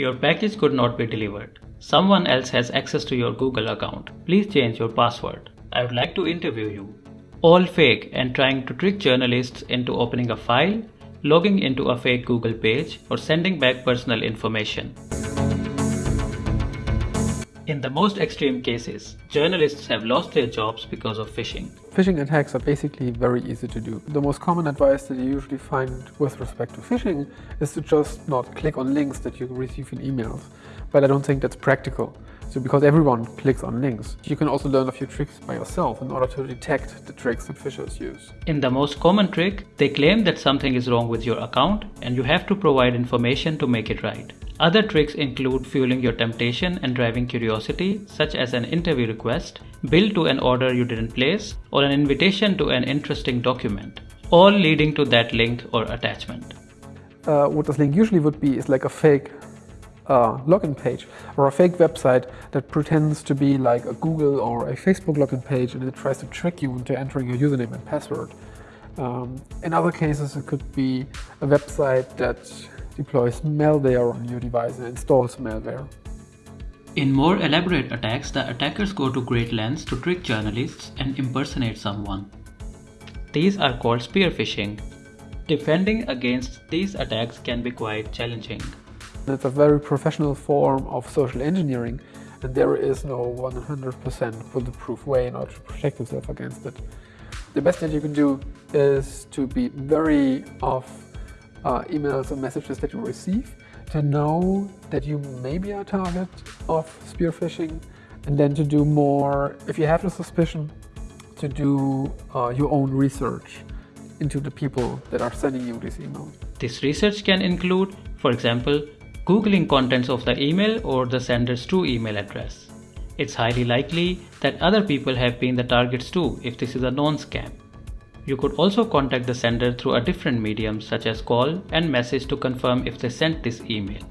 Your package could not be delivered. Someone else has access to your Google account. Please change your password. I would like to interview you. All fake and trying to trick journalists into opening a file, logging into a fake Google page, or sending back personal information. In the most extreme cases, journalists have lost their jobs because of phishing. Phishing attacks are basically very easy to do. The most common advice that you usually find with respect to phishing is to just not click on links that you receive in emails. But I don't think that's practical. So because everyone clicks on links, you can also learn a few tricks by yourself in order to detect the tricks that phishers use. In the most common trick, they claim that something is wrong with your account and you have to provide information to make it right. Other tricks include fueling your temptation and driving curiosity, such as an interview request, bill to an order you didn't place, or an invitation to an interesting document, all leading to that link or attachment. Uh, what this link usually would be is like a fake uh, login page or a fake website that pretends to be like a Google or a Facebook login page and it tries to trick you into entering your username and password. Um, in other cases, it could be a website that deploys malware on your device and installs malware. In more elaborate attacks, the attackers go to great lengths to trick journalists and impersonate someone. These are called spear phishing. Defending against these attacks can be quite challenging. It's a very professional form of social engineering and there is no 100% bulletproof way in order to protect yourself against it. The best thing you can do is to be very off uh, emails and messages that you receive to know that you may be a target of spear phishing and then to do more, if you have a suspicion, to do uh, your own research into the people that are sending you this email. This research can include, for example, Googling contents of the email or the sender's true email address. It's highly likely that other people have been the targets too if this is a known scam. You could also contact the sender through a different medium such as call and message to confirm if they sent this email.